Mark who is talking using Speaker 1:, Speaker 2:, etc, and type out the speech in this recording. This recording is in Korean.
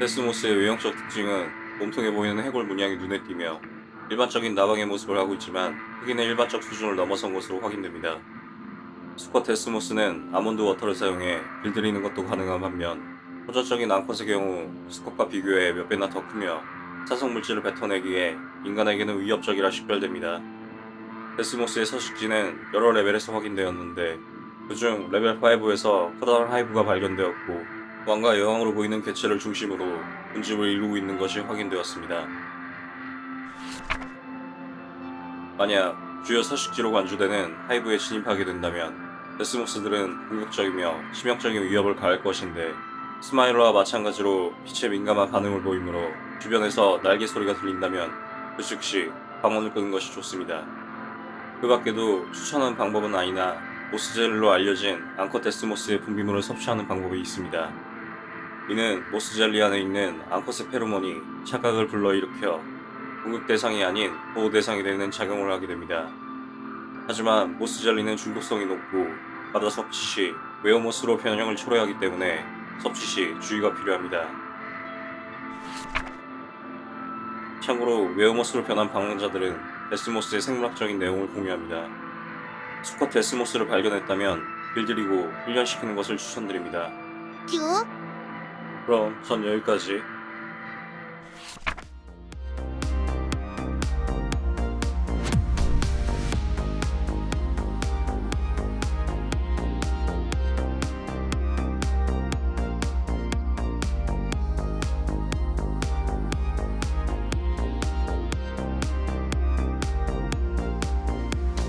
Speaker 1: 데스모스의 외형적 특징은 몸통에 보이는 해골 문양이 눈에 띄며 일반적인 나방의 모습을 하고 있지만 크기는 일반적 수준을 넘어선 것으로 확인됩니다. 수컷 데스모스는 almond water를 사용해 길들이는 것도 가능한 반면 호전적인 암컷의 경우 수컷과 비교해 몇 배나 더 크며 산성 물질을 뱉어내기에 인간에게는 위협적이라 식별됩니다. 데스모스의 서식지는 여러 레벨에서 확인되었는데 그중 레벨 5에서 커다란 hive가 발견되었고 왕과 여왕으로 보이는 개체를 중심으로 군집을 이루고 있는 것이 확인되었습니다. 만약 주요 서식지로 간주되는 하이브에 진입하게 된다면 데스모스들은 공격적이며 치명적인 위협을 가할 것인데 스마일러와 마찬가지로 빛에 민감한 반응을 보이므로 주변에서 날개 소리가 들린다면 그 즉시 방언을 끄는 것이 좋습니다. 그 밖에도 추천하는 방법은 아니나 모스젤리로 알려진 암컷 데스모스의 분비물을 섭취하는 방법이 있습니다. 이는 모스젤리 안에 있는 암컷의 페로몬이 착각을 불러일으켜 공격 대상이 아닌 보호 대상이 되는 작용을 하게 됩니다. 하지만 모스젤리는 중독성이 높고 과다 섭취 시 웨어모스로 변형을 초래하기 때문에 섭취 시 주의가 필요합니다. 참고로 웨어모스로 변한 방랑자들은 데스모스의 생물학적인 내용을 공유합니다. 수컷 데스모스를 발견했다면 길들이고 훈련시키는 것을 추천드립니다.
Speaker 2: 큐?
Speaker 1: 그럼 전 여기까지